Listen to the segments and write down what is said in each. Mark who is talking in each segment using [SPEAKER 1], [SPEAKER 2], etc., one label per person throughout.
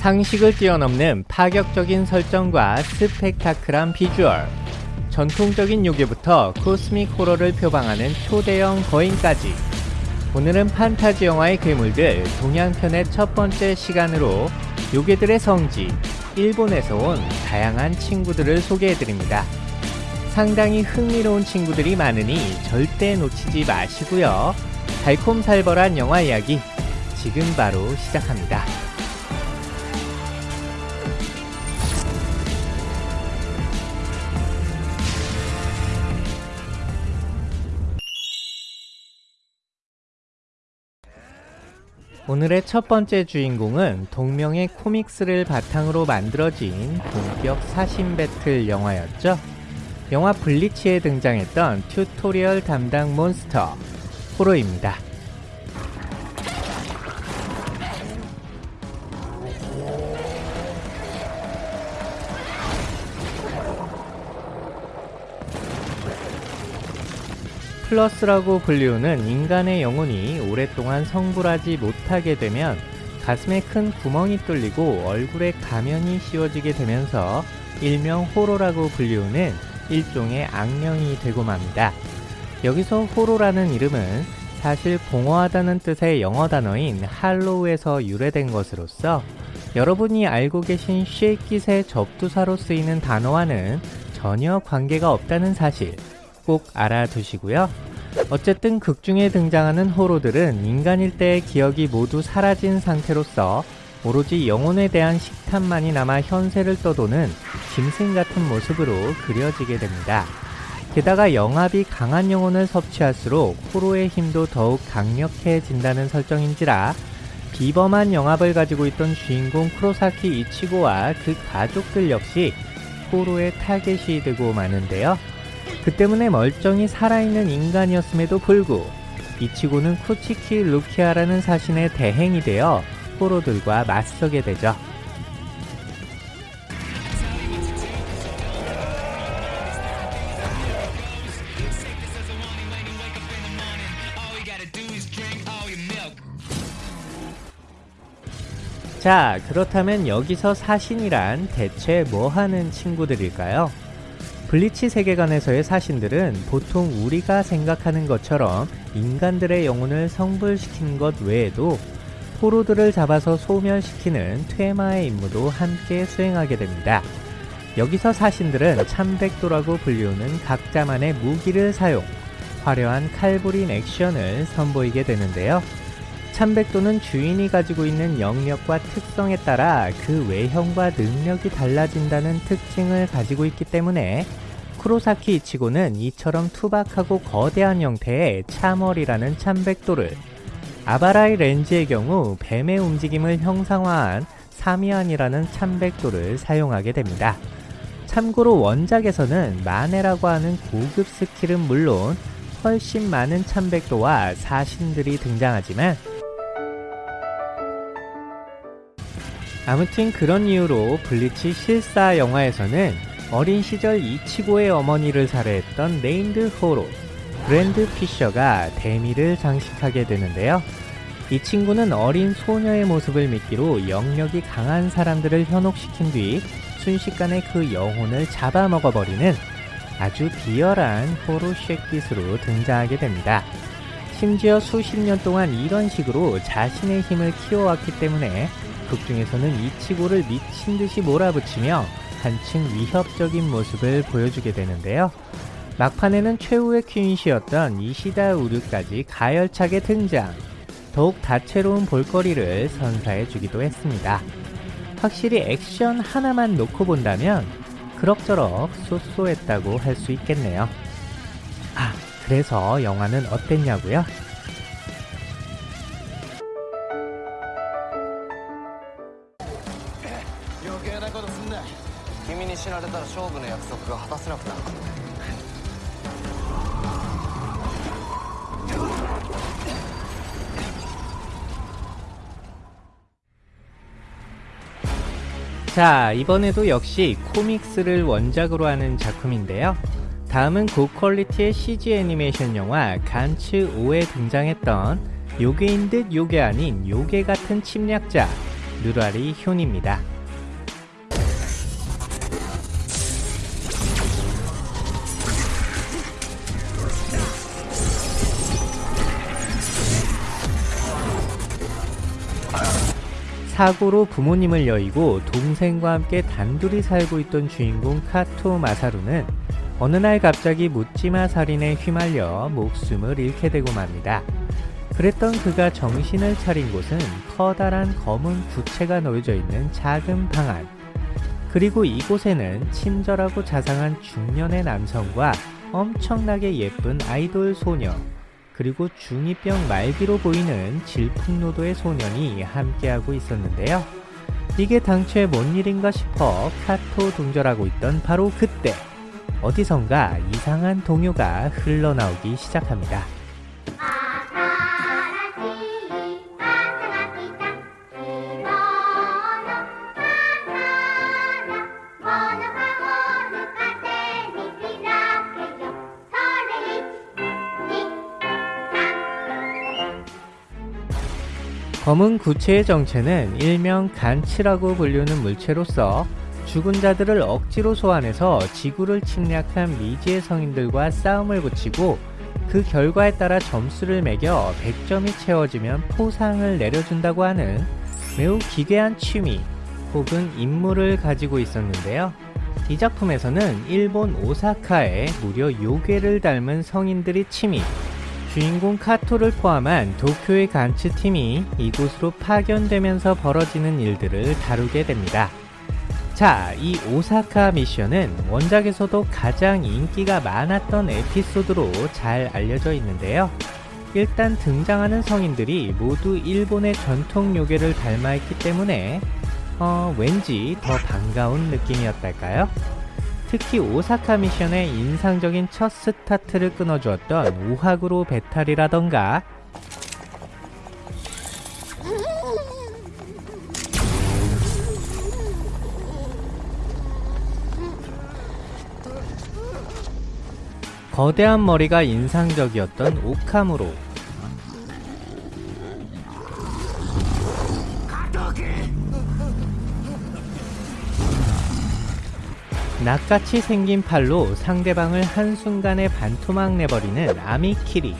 [SPEAKER 1] 상식을 뛰어넘는 파격적인 설정과 스펙타클한 비주얼, 전통적인 요괴부터 코스믹 호러를 표방하는 초대형 거인까지 오늘은 판타지 영화의 괴물들 동양편의 첫 번째 시간으로 요괴들의 성지, 일본에서 온 다양한 친구들을 소개해드립니다. 상당히 흥미로운 친구들이 많으니 절대 놓치지 마시고요. 달콤살벌한 영화 이야기 지금 바로 시작합니다. 오늘의 첫 번째 주인공은 동명의 코믹스를 바탕으로 만들어진 본격 사신 배틀 영화였죠. 영화 블리치에 등장했던 tutorial 담당 몬스터 호로입니다. 플러스라고 불리우는 인간의 영혼이 오랫동안 성불하지 못하게 되면 가슴에 큰 구멍이 뚫리고 얼굴에 가면이 씌워지게 되면서 일명 호로라고 불리우는 일종의 악령이 되고 맙니다. 여기서 호로라는 이름은 사실 공허하다는 뜻의 영어 단어인 할로우에서 유래된 것으로서 여러분이 알고 계신 쉐이킷의 접두사로 쓰이는 단어와는 전혀 관계가 없다는 사실 꼭 알아두시고요. 어쨌든 극중에 등장하는 호로들은 인간일 때의 기억이 모두 사라진 상태로서 오로지 영혼에 대한 식탐만이 남아 현세를 떠도는 짐승 같은 모습으로 그려지게 됩니다. 게다가 영합이 강한 영혼을 섭취할수록 호로의 힘도 더욱 강력해진다는 설정인지라 비범한 영합을 가지고 있던 주인공 크로사키 이치고와 그 가족들 역시 호로의 타겟이 되고 마는데요. 그 때문에 멀쩡히 살아있는 인간이었음에도 불구 이치고는 쿠치키 루키아라는 사신의 대행이 되어 호로들과 맞서게 되죠. 자, 그렇다면 여기서 사신이란 대체 뭐하는 친구들일까요? 블리치 세계관에서의 사신들은 보통 우리가 생각하는 것처럼 인간들의 영혼을 성불시키는 것 외에도 포로들을 잡아서 소멸시키는 퇴마의 임무도 함께 수행하게 됩니다. 여기서 사신들은 참백도라고 불리우는 각자만의 무기를 사용, 화려한 칼부린 액션을 선보이게 되는데요. 참백도는 주인이 가지고 있는 영역과 특성에 따라 그 외형과 능력이 달라진다는 특징을 가지고 있기 때문에 쿠로사키 이치고는 이처럼 투박하고 거대한 형태의 참월이라는 참백도를 아바라이 렌즈의 경우 뱀의 움직임을 형상화한 사미안이라는 참백도를 사용하게 됩니다. 참고로 원작에서는 마네라고 하는 고급 스킬은 물론 훨씬 많은 참백도와 사신들이 등장하지만 아무튼 그런 이유로 블리치 실사 영화에서는 어린 시절 이치고의 어머니를 살해했던 named 호로 그랜드 피셔가 대미를 장식하게 되는데요. 이 친구는 어린 소녀의 모습을 미끼로 영력이 강한 사람들을 현혹시킨 뒤 순식간에 그 영혼을 잡아먹어버리는 아주 비열한 호로쉑기로 등장하게 됩니다. 심지어 수십 년 동안 이런 식으로 자신의 힘을 키워왔기 때문에 극 중에서는 이치고를 미친 듯이 몰아붙이며 한층 위협적인 모습을 보여주게 되는데요. 막판에는 최후의 퀸시였던 이시다 우르까지 가열차게 등장, 더욱 다채로운 볼거리를 선사해 주기도 했습니다. 확실히 액션 하나만 놓고 본다면 그럭저럭 쏘쏘했다고 할 수 있겠네요. 아, 그래서 영화는 어땠냐고요? 자 이번에도 역시 코믹스를 원작으로 하는 작품인데요 다음은 고퀄리티의 CG 애니메이션 영화 간츠 5에 등장했던 요괴인 듯 요괴 아닌 요괴 같은 침략자 누라리 효니입니다. 사고로 부모님을 여의고 동생과 함께 단둘이 살고 있던 주인공 카토 마사루는 어느 날 갑자기 묻지마 살인에 휘말려 목숨을 잃게 되고 맙니다. 그랬던 그가 정신을 차린 곳은 커다란 검은 구체가 놓여져 있는 작은 방 안. 그리고 이곳에는 친절하고 자상한 중년의 남성과 엄청나게 예쁜 아이돌 소녀, 그리고 중2병 말기로 보이는 질풍노도의 소년이 함께하고 있었는데요. 이게 당초에 뭔 일인가 싶어 카토 동절하고 있던 바로 그때 어디선가 이상한 동요가 흘러나오기 시작합니다. ' 검은 구체의 정체는 일명 간치라고 불리는 물체로서 죽은 자들을 억지로 소환해서 지구를 침략한 미지의 성인들과 싸움을 붙이고 그 결과에 따라 점수를 매겨 100점이 채워지면 포상을 내려준다고 하는 매우 기괴한 취미 혹은 임무를 가지고 있었는데요. 이 작품에서는 일본 오사카에 무려 요괴를 닮은 성인들이 침입, 주인공 카토를 포함한 도쿄의 간츠팀이 이곳으로 파견되면서 벌어지는 일들을 다루게 됩니다. 자, 이 오사카 미션은 원작에서도 가장 인기가 많았던 에피소드로 잘 알려져 있는데요. 일단 등장하는 성인들이 모두 일본의 전통 요괴를 닮아있기 때문에 어, 왠지 더 반가운 느낌이었달까요? 특히 오사카 미션의 인상적인 첫 스타트를 끊어주었던 우하구로 배탈이라던가. 거대한 머리가 인상적이었던 오카무로 낫같이 생긴 팔로 상대방을 한순간에 반토막 내버리는 아미키리.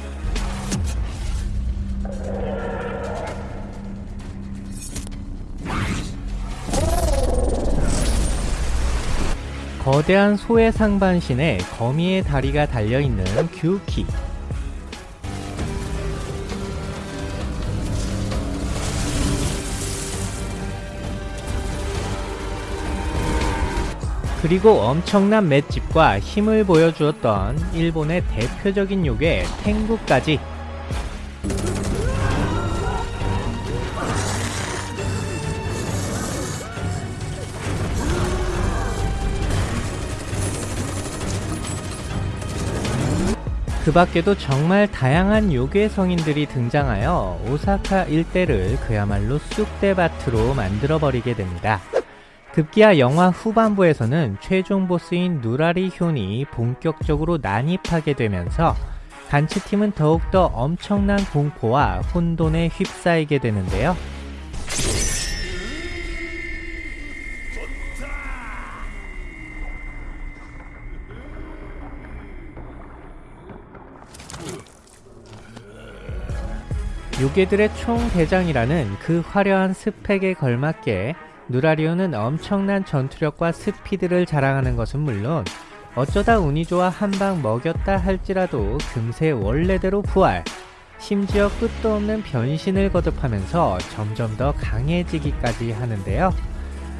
[SPEAKER 1] 거대한 소의 상반신에 거미의 다리가 달려있는 규키 그리고 엄청난 맷집과 힘을 보여주었던 일본의 대표적인 요괴 탱구까지 그 밖에도 정말 다양한 요괴 성인들이 등장하여 오사카 일대를 그야말로 쑥대밭으로 만들어버리게 됩니다. 급기야 영화 후반부에서는 최종 보스인 누라리 효이 본격적으로 난입하게 되면서 간츠팀은 더욱더 엄청난 공포와 혼돈에 휩싸이게 되는데요. 요괴들의 총대장이라는 그 화려한 스펙에 걸맞게 누라리오는 엄청난 전투력과 스피드를 자랑하는 것은 물론 어쩌다 운이 좋아 한 방 먹였다 할지라도 금세 원래대로 부활 심지어 끝도 없는 변신을 거듭하면서 점점 더 강해지기까지 하는데요.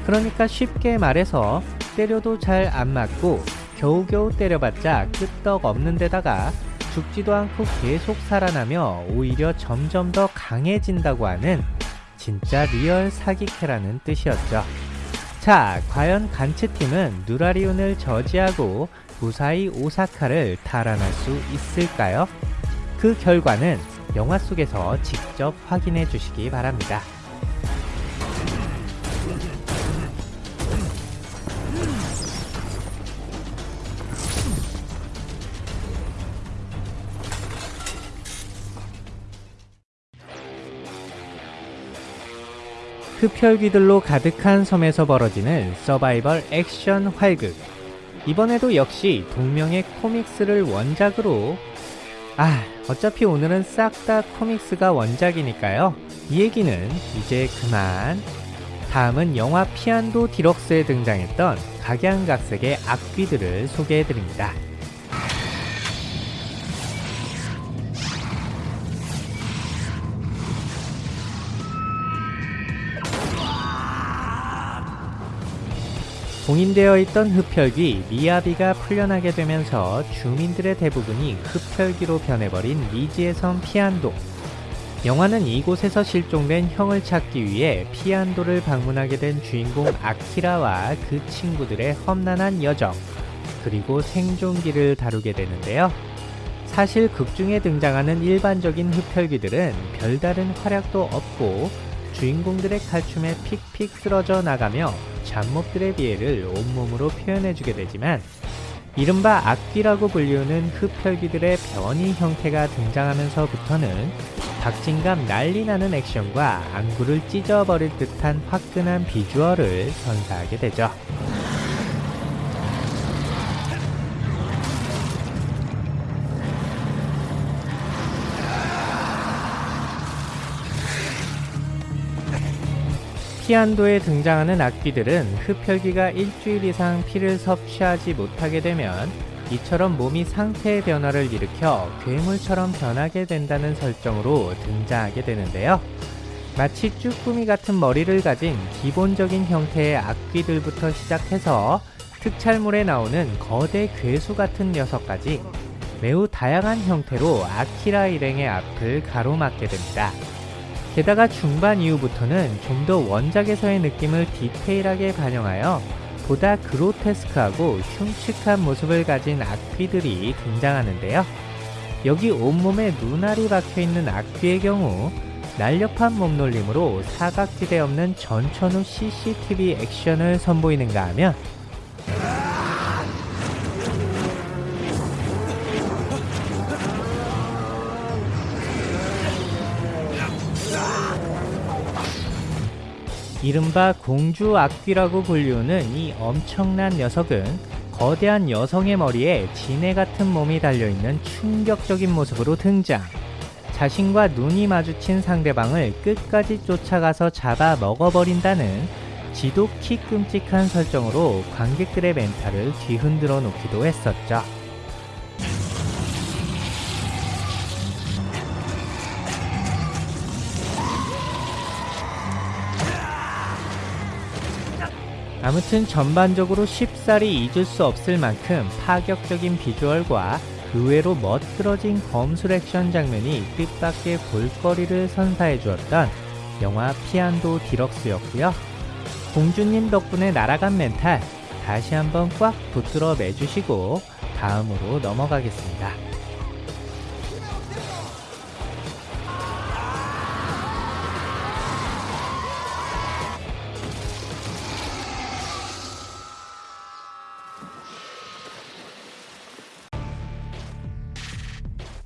[SPEAKER 1] 그러니까 쉽게 말해서 때려도 잘 안 맞고 겨우겨우 때려봤자 끄떡 없는 데다가 죽지도 않고 계속 살아나며 오히려 점점 더 강해진다고 하는 진짜 리얼 사기캐라는 뜻이었죠. 자, 과연 간츠팀은 누라리온을 저지하고 무사히 오사카를 탈환할 수 있을까요? 그 결과는 영화 속에서 직접 확인해 주시기 바랍니다. 흡혈귀들로 가득한 섬에서 벌어지는 서바이벌 액션 활극. 이번에도 역시 동명의 코믹스를 원작으로 아, 어차피 오늘은 싹 다 코믹스가 원작이니까요. 이 얘기는 이제 그만. 다음은 영화 피안도 디럭스에 등장했던 각양각색의 악귀들을 소개해드립니다. 봉인되어 있던 흡혈귀 미야비가 풀려나게 되면서 주민들의 대부분이 흡혈귀로 변해버린 리지의 섬 피안도. 영화는 이곳에서 실종된 형을 찾기 위해 피안도를 방문하게 된 주인공 아키라와 그 친구들의 험난한 여정, 그리고 생존기를 다루게 되는데요. 사실 극중에 등장하는 일반적인 흡혈귀들은 별다른 활약도 없고 주인공들의 칼춤에 픽픽 쓰러져 나가며 잡몹들의 비애를 온몸으로 표현해주게 되지만 이른바 악귀라고 불리우는 흡혈귀들의 변이 형태가 등장하면서부터는 박진감 난리나는 액션과 안구를 찢어버릴 듯한 화끈한 비주얼을 선사하게 되죠. 피안도에 등장하는 악귀들은 흡혈귀가 일주일 이상 피를 섭취하지 못하게 되면 이처럼 몸이 상태의 변화를 일으켜 괴물처럼 변하게 된다는 설정으로 등장하게 되는데요. 마치 쭈꾸미 같은 머리를 가진 기본적인 형태의 악귀들부터 시작해서 특촬물에 나오는 거대 괴수 같은 녀석까지 매우 다양한 형태로 아키라 일행의 앞을 가로막게 됩니다. 게다가 중반 이후부터는 좀 더 원작에서의 느낌을 디테일하게 반영하여 보다 그로테스크하고 흉측한 모습을 가진 악귀들이 등장하는데요. 여기 온몸에 눈알이 박혀있는 악귀의 경우 날렵한 몸놀림으로 사각지대 없는 전천후 CCTV 액션을 선보이는가 하면 이른바 공주 악귀라고 불리우는 이 엄청난 녀석은 거대한 여성의 머리에 지네 같은 몸이 달려있는 충격적인 모습으로 등장. 자신과 눈이 마주친 상대방을 끝까지 쫓아가서 잡아 먹어버린다는 지독히 끔찍한 설정으로 관객들의 멘탈을 뒤흔들어 놓기도 했었죠. 아무튼 전반적으로 쉽사리 잊을 수 없을 만큼 파격적인 비주얼과 의외로 멋들어진 검술 액션 장면이 뜻밖의 볼거리를 선사해 주었던 영화 피안도 디럭스였고요. 공주님 덕분에 날아간 멘탈 다시 한번 꽉 붙들어 매주시고 다음으로 넘어가겠습니다.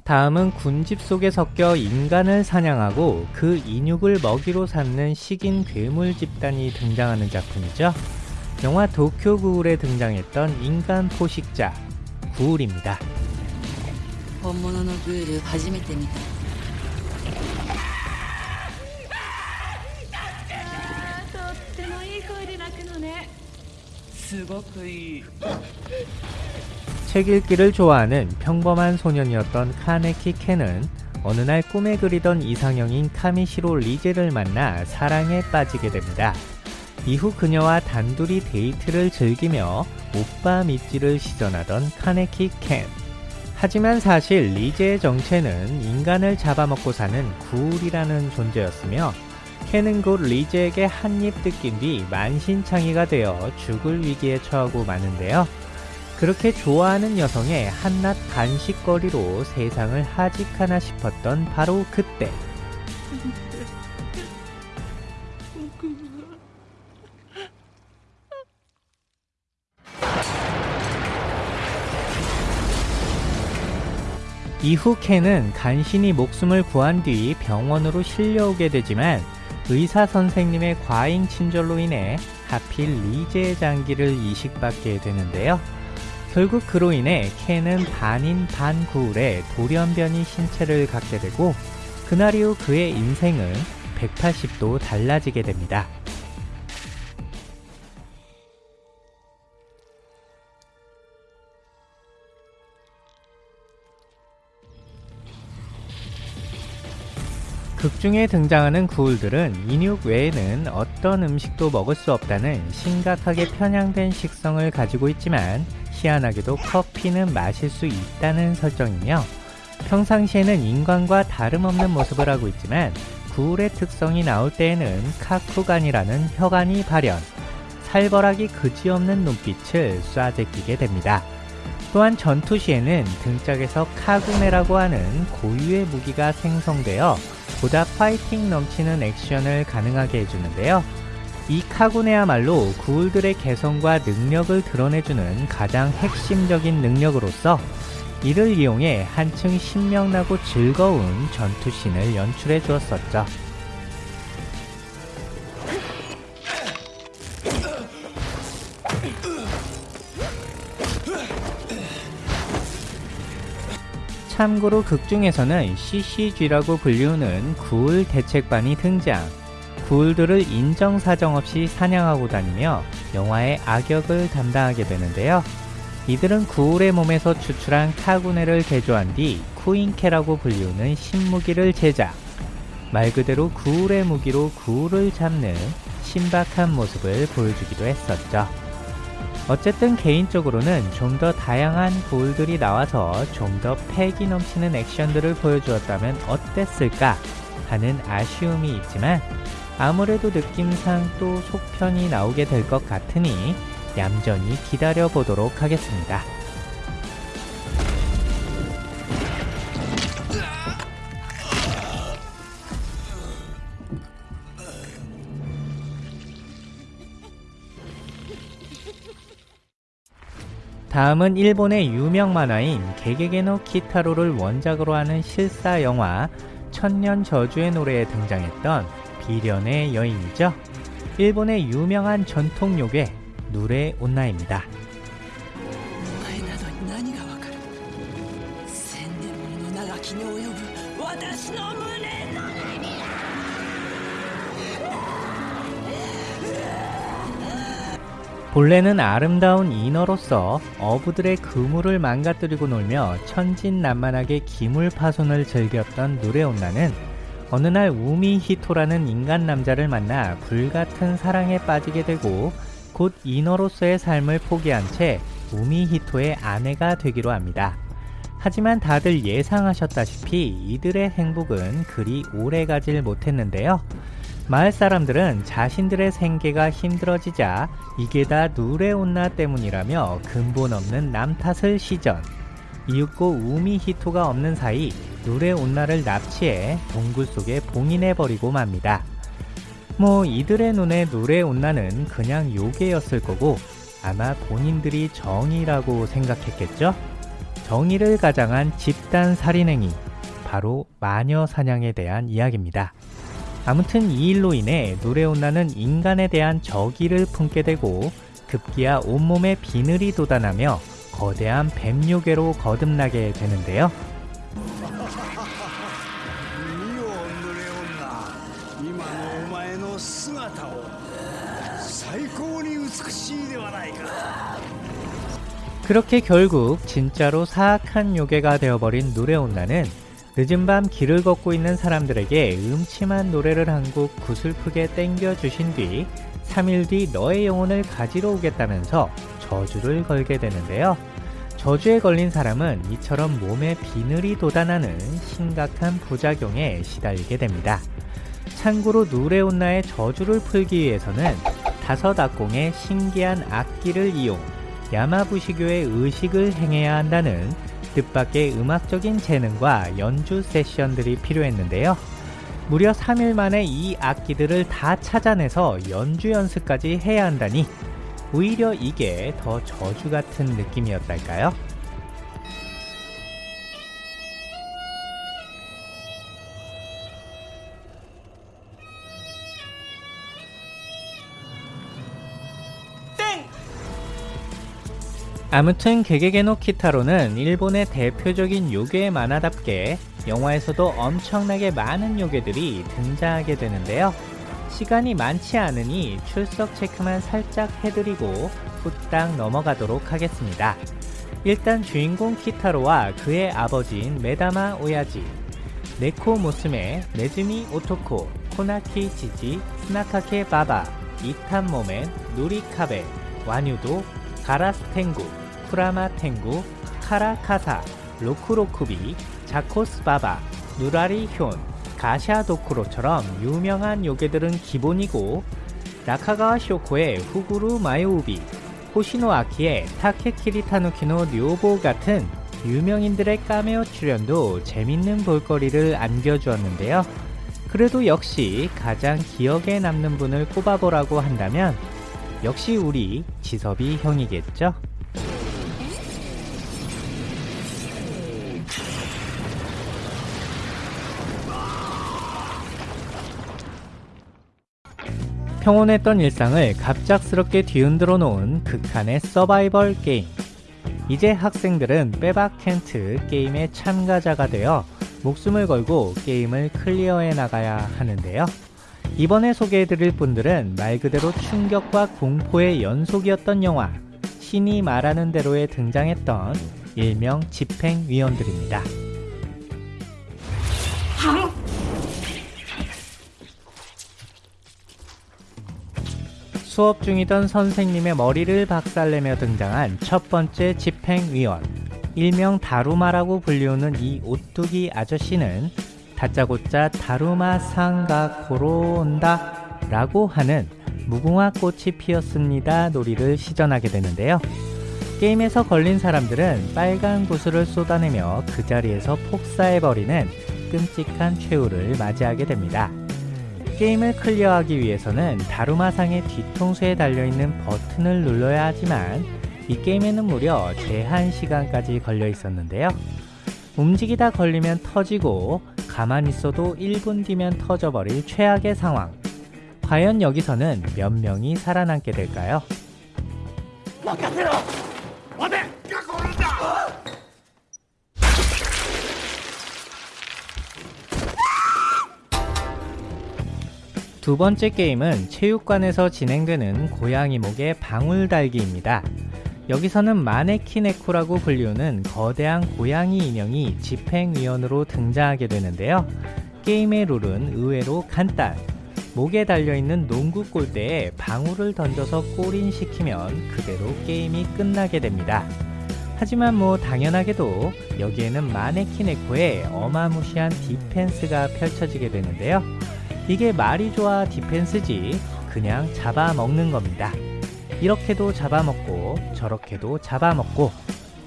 [SPEAKER 1] 다음은 군집 속에 섞여 인간을 사냥하고 그 인육을 먹이로 삼는 식인 괴물 집단이 등장하는 작품이죠. 영화 도쿄 구울에 등장했던 인간 포식자 구울입니다.
[SPEAKER 2] 本物のグール初めて見た
[SPEAKER 1] 책 읽기를 좋아하는 평범한 소년이었던 카네키 켄은 어느 날 꿈에 그리던 이상형인 카미시로 리제를 만나 사랑에 빠지게 됩니다. 이후 그녀와 단둘이 데이트를 즐기며 오빠 믿지를 시전하던 카네키 켄. 하지만 사실 리제의 정체는 인간을 잡아먹고 사는 구울이라는 존재였으며 켄은 곧 리제에게 한 입 뜯긴 뒤 만신창이가 되어 죽을 위기에 처하고 마는데요. 그렇게 좋아하는 여성의 한낱 간식거리로 세상을 하직하나 싶었던 바로 그때 이후 켄은 간신히 목숨을 구한 뒤 병원으로 실려오게 되지만 의사 선생님의 과잉 친절로 인해 하필 리제의 장기를 이식받게 되는데요. 결국 그로 인해 켄은 반인 반구울의 돌연변이 신체를 갖게 되고 그날 이후 그의 인생은 180도 달라지게 됩니다. 극중에 등장하는 구울들은 인육 외에는 어떤 음식도 먹을 수 없다는 심각하게 편향된 식성을 가지고 있지만 희한하게도 커피는 마실 수 있다는 설정이며 평상시에는 인간과 다름없는 모습을 하고 있지만 구울의 특성이 나올 때에는 카쿠간이라는 혈관이 발현, 살벌하기 그지없는 눈빛을 쏴제끼게 됩니다. 또한 전투 시에는 등짝에서 카구네라고 하는 고유의 무기가 생성되어 보다 파이팅 넘치는 액션을 가능하게 해주는데요. 이 카구네야말로 구울들의 개성과 능력을 드러내주는 가장 핵심적인 능력으로서 이를 이용해 한층 신명나고 즐거운 전투씬을 연출해 주었었죠. 참고로 극중에서는 CCG라고 불리우는 구울 대책반이 등장. 구울들을 인정사정 없이 사냥하고 다니며 영화의 악역을 담당하게 되는데요. 이들은 구울의 몸에서 추출한 카구네를 개조한 뒤 쿠인케라고 불리우는 신무기를 제작. 말 그대로 구울의 무기로 구울을 잡는 신박한 모습을 보여주기도 했었죠. 어쨌든 개인적으로는 좀 더 다양한 구울들이 나와서 좀 더 패기 넘치는 액션들을 보여주었다면 어땠을까 하는 아쉬움이 있지만 아무래도 느낌상 또 속편이 나오게 될 것 같으니 얌전히 기다려 보도록 하겠습니다. 다음은 일본의 유명 만화인 게게게노 키타로를 원작으로 하는 실사 영화 천년 저주의 노래에 등장했던 비련의 여인이죠. 일본의 유명한 전통 요괴 누레 온나입니다. 본래는 아름다운 인어로서 어부들의 그물을 망가뜨리고 놀며 천진난만하게 기물 파손을 즐겼던 누레온나는 어느 날 우미 히토라는 인간 남자를 만나 불같은 사랑에 빠지게 되고 곧 인어로서의 삶을 포기한 채 우미 히토의 아내가 되기로 합니다. 하지만 다들 예상하셨다시피 이들의 행복은 그리 오래 가질 못했는데요. 마을 사람들은 자신들의 생계가 힘들어지자 이게 다 누레온나 때문이라며 근본 없는 남 탓을 시전. 이윽고 우미 히토가 없는 사이 누레온나를 납치해 동굴 속에 봉인해버리고 맙니다. 뭐 이들의 눈에 누레온나는 그냥 요괴였을 거고 아마 본인들이 정의라고 생각했겠죠? 정의를 가장한 집단 살인행위, 바로 마녀 사냥에 대한 이야기입니다. 아무튼 이 일로 인해 누레온나는 인간에 대한 적의를 품게 되고 급기야 온몸에 비늘이 돋아나며 거대한 뱀요괴로 거듭나게 되는데요. 그렇게 결국 진짜로 사악한 요괴가 되어버린 노래온나는 늦은 밤 길을 걷고 있는 사람들에게 음침한 노래를 한 곡 구슬프게 땡겨주신 뒤 3일 뒤 너의 영혼을 가지러 오겠다면서 저주를 걸게 되는데요. 저주에 걸린 사람은 이처럼 몸에 비늘이 돋아나는 심각한 부작용에 시달리게 됩니다. 참고로 누레온나의 저주를 풀기 위해서는 다섯 악공의 신기한 악기를 이용 야마부시교의 의식을 행해야 한다는 뜻밖의 음악적인 재능과 연주 세션들이 필요했는데요. 무려 3일 만에 이 악기들을 다 찾아내서 연주 연습까지 해야 한다니 오히려 이게 더 저주 같은 느낌이었달까요? 아무튼 게게게노 키타로는 일본의 대표적인 요괴 만화답게 영화에서도 엄청나게 많은 요괴들이 등장하게 되는데요. 시간이 많지 않으니 출석 체크만 살짝 해드리고 후딱 넘어가도록 하겠습니다. 일단 주인공 키타로와 그의 아버지인 메다마 오야지, 네코 무스메, 네즈미 오토코, 코나키 지지, 스나카케 바바, 잇탄 모멘, 누리카베, 와뉴도, 카라스 텐구, 쿠라마 텐구, 카라카사, 로쿠로쿠비, 자코스 바바, 누라리횬, 가샤 도쿠로처럼 유명한 요괴들은 기본이고 나카가와 쇼코의 후구루 마요우비, 호시노 아키의 타케키리 타누키노 료보 같은 유명인들의 카메오 출연도 재밌는 볼거리를 안겨주었는데요. 그래도 역시 가장 기억에 남는 분을 꼽아보라고 한다면 역시 우리 지섭이 형이겠죠? 평온했던 일상을 갑작스럽게 뒤흔들어 놓은 극한의 서바이벌 게임. 이제 학생들은 빼박 켄트 게임의 참가자가 되어 목숨을 걸고 게임을 클리어해 나가야 하는데요. 이번에 소개해드릴 분들은 말 그대로 충격과 공포의 연속이었던 영화 신이 말하는 대로에 등장했던 일명 집행위원들입니다. 수업 중이던 선생님의 머리를 박살내며 등장한 첫 번째 집행위원. 일명 다루마라고 불리우는 이 오뚜기 아저씨는 다짜고짜 다루마 상가 고로온다 라고 하는 무궁화 꽃이 피었습니다 놀이를 시전하게 되는데요. 게임에서 걸린 사람들은 빨간 구슬을 쏟아내며 그 자리에서 폭사해버리는 끔찍한 최후를 맞이하게 됩니다 게임을 클리어하기 위해서는 다루마상의 뒤통수에 달려있는 버튼을 눌러야 하지만 이 게임에는 무려 제한 시간까지 걸려 있었는데요. 움직이다 걸리면 터지고 가만히 있어도 1분 뒤면 터져버릴 최악의 상황. 과연 여기서는 몇 명이 살아남게 될까요? 두 번째 게임은 체육관에서 진행되는 고양이 목의 방울 달기입니다. 여기서는 마네키네코라고 불리우는 거대한 고양이 인형이 집행위원으로 등장하게 되는데요. 게임의 룰은 의외로 간단. 목에 달려있는 농구 골대에 방울을 던져서 골인 시키면 그대로 게임이 끝나게 됩니다. 하지만 뭐 당연하게도 여기에는 마네키네코의 어마무시한 디펜스가 펼쳐지게 되는데요. 이게 말이 좋아 디펜스지 그냥 잡아먹는 겁니다. 이렇게도 잡아먹고 저렇게도 잡아먹고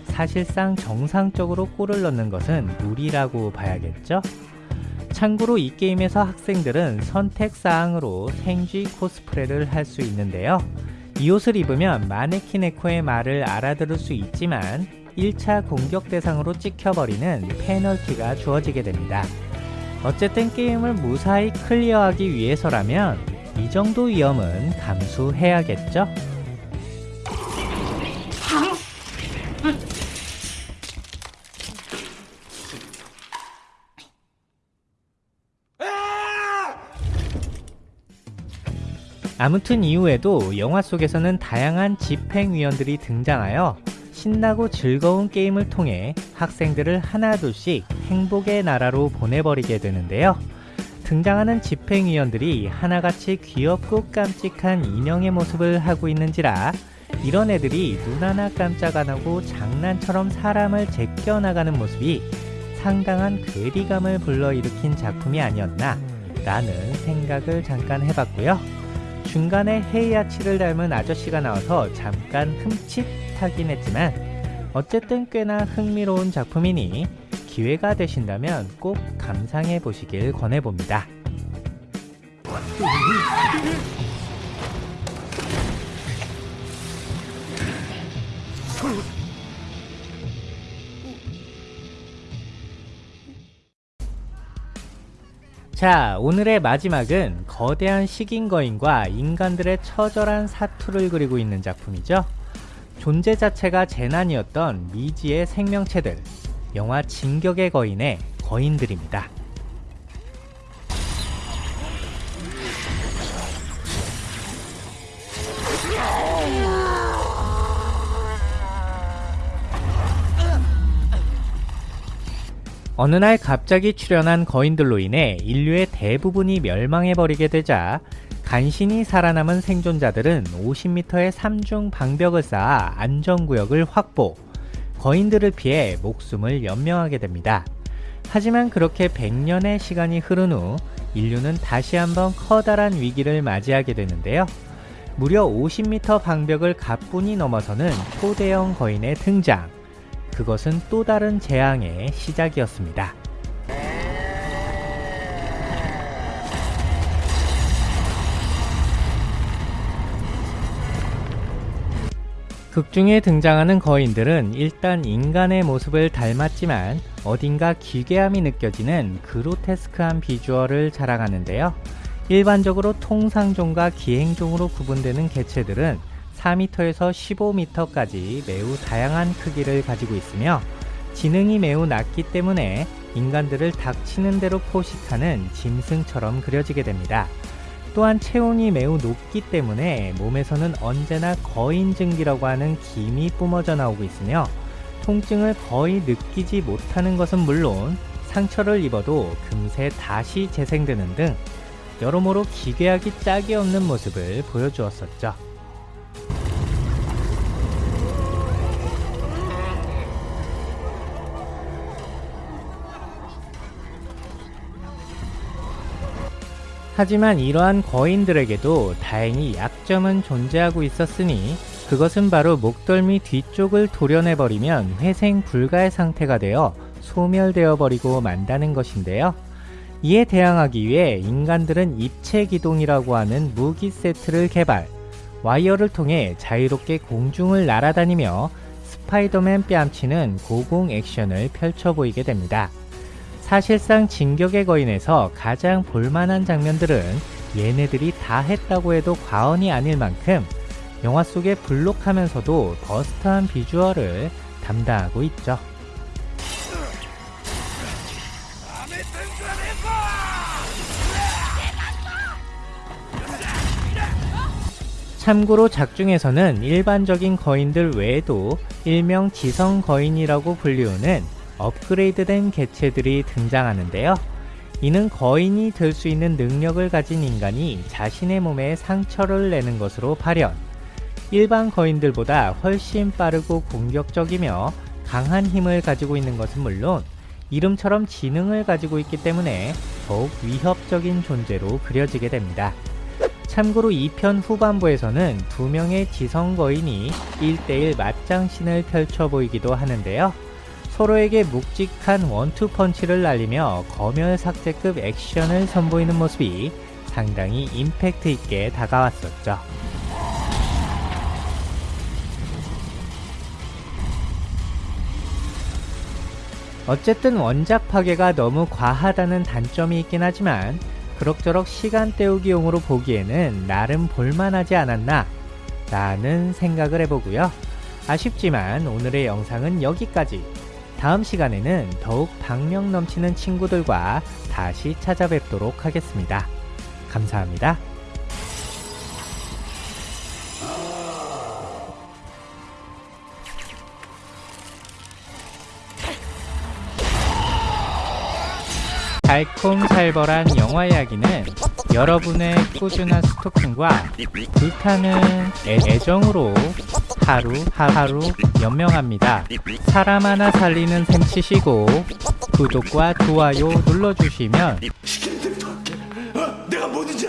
[SPEAKER 1] 사실상 정상적으로 골을 넣는 것은 무리라고 봐야겠죠? 참고로 이 게임에서 학생들은 선택사항으로 생쥐 코스프레를 할 수 있는데요. 이 옷을 입으면 마네키네코의 말을 알아들을 수 있지만 1차 공격 대상으로 찍혀버리는 페널티가 주어지게 됩니다. 어쨌든 게임을 무사히 클리어하기 위해서라면 이 정도 위험은 감수해야겠죠? 아무튼 이후에도 영화 속에서는 다양한 집행위원들이 등장하여 신나고 즐거운 게임을 통해 학생들을 하나둘씩 행복의 나라로 보내버리게 되는데요. 등장하는 집행위원들이 하나같이 귀엽고 깜찍한 인형의 모습을 하고 있는지라 이런 애들이 눈 하나 깜짝 안 하고 장난처럼 사람을 제껴나가는 모습이 상당한 괴리감을 불러일으킨 작품이 아니었나 라는 생각을 잠깐 해봤고요. 중간에 헤이아치를 닮은 아저씨가 나와서 잠깐 흠칫 하긴 했지만 어쨌든 꽤나 흥미로운 작품이니 기회가 되신다면 꼭 감상해 보시길 권해봅니다. 자, 오늘의 마지막은 거대한 식인 거인과 인간들의 처절한 사투를 그리고 있는 작품이죠. 존재 자체가 재난이었던 미지의 생명체들, 영화 진격의 거인의 거인들입니다. 어느 날 갑자기 출현한 거인들로 인해 인류의 대부분이 멸망해버리게 되자 간신히 살아남은 생존자들은 50m의 삼중 방벽을 쌓아 안전구역을 확보, 거인들을 피해 목숨을 연명하게 됩니다. 하지만 그렇게 100년의 시간이 흐른 후 인류는 다시 한번 커다란 위기를 맞이하게 되는데요. 무려 50m 방벽을 가뿐히 넘어서는 초대형 거인의 등장. 그것은 또 다른 재앙의 시작이었습니다. 극중에 등장하는 거인들은 일단 인간의 모습을 닮았지만 어딘가 기괴함이 느껴지는 그로테스크한 비주얼을 자랑하는데요. 일반적으로 통상종과 기행종으로 구분되는 개체들은 4m에서 15m까지 매우 다양한 크기를 가지고 있으며 지능이 매우 낮기 때문에 인간들을 닥치는 대로 포식하는 짐승처럼 그려지게 됩니다. 또한 체온이 매우 높기 때문에 몸에서는 언제나 거인증기라고 하는 김이 뿜어져 나오고 있으며 통증을 거의 느끼지 못하는 것은 물론 상처를 입어도 금세 다시 재생되는 등 여러모로 기괴하기 짝이 없는 모습을 보여주었었죠. 하지만 이러한 거인들에게도 다행히 약점은 존재하고 있었으니 그것은 바로 목덜미 뒤쪽을 도려내버리면 회생 불가의 상태가 되어 소멸되어 버리고 만다는 것인데요. 이에 대항하기 위해 인간들은 입체 기동이라고 하는 무기 세트를 개발, 와이어를 통해 자유롭게 공중을 날아다니며 스파이더맨 뺨치는 고공 액션을 펼쳐 보이게 됩니다. 사실상 진격의 거인에서 가장 볼만한 장면들은 얘네들이 다 했다고 해도 과언이 아닐 만큼 영화 속의 블록하면서도 버스트한 비주얼을 담당하고 있죠. 참고로 작중에서는 일반적인 거인들 외에도 일명 지성 거인이라고 불리우는 업그레이드된 개체들이 등장하는데요. 이는 거인이 될 수 있는 능력을 가진 인간이 자신의 몸에 상처를 내는 것으로 발현. 일반 거인들보다 훨씬 빠르고 공격적이며 강한 힘을 가지고 있는 것은 물론 이름처럼 지능을 가지고 있기 때문에 더욱 위협적인 존재로 그려지게 됩니다. 참고로 2편 후반부에서는 두 명의 지성 거인이 1대1 맞짱신을 펼쳐 보이기도 하는데요. 서로에게 묵직한 원투 펀치를 날리며 검열 삭제급 액션을 선보이는 모습이 상당히 임팩트 있게 다가왔었죠. 어쨌든 원작 파괴가 너무 과하다는 단점이 있긴 하지만 그럭저럭 시간 때우기용으로 보기에는 나름 볼만하지 않았나 라는 생각을 해보고요. 아쉽지만 오늘의 영상은 여기까지. 다음 시간에는 더욱 박력 넘치는 친구들과 다시 찾아뵙도록 하겠습니다. 감사합니다. 달콤살벌한 영화 이야기는 여러분의 꾸준한 스토킹과 불타는 애- 애정으로 하루 하루 연명합니다. 사람 하나 살리는 셈 치시고 구독과 좋아요 눌러주시면
[SPEAKER 3] 시키는 대로 다 할게. 어? 내가 뭐든지